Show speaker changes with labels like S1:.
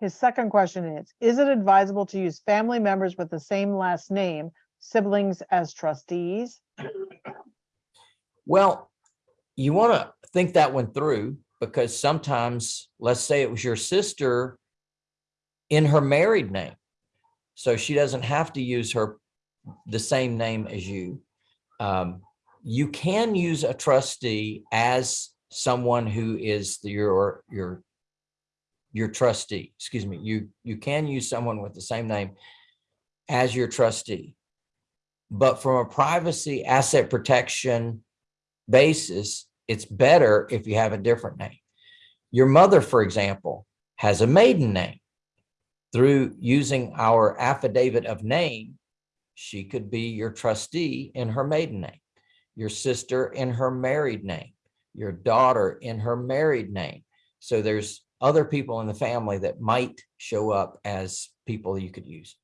S1: his second question is, is it advisable to use family members with the same last name, siblings as trustees?
S2: Well, you want to think that one through because sometimes, let's say it was your sister in her married name. So she doesn't have to use her, the same name as you. Um, you can use a trustee as someone who is the- your, your, your trustee, excuse me, you, you can use someone with the same name as your trustee. But from a privacy asset protection basis, it's better if you have a different name. Your mother, for example, has a maiden name. Through using our affidavit of name, she could be your trustee in her maiden name, your sister in her married name, your daughter in her married name. So there's other people in the family that might show up as people you could use.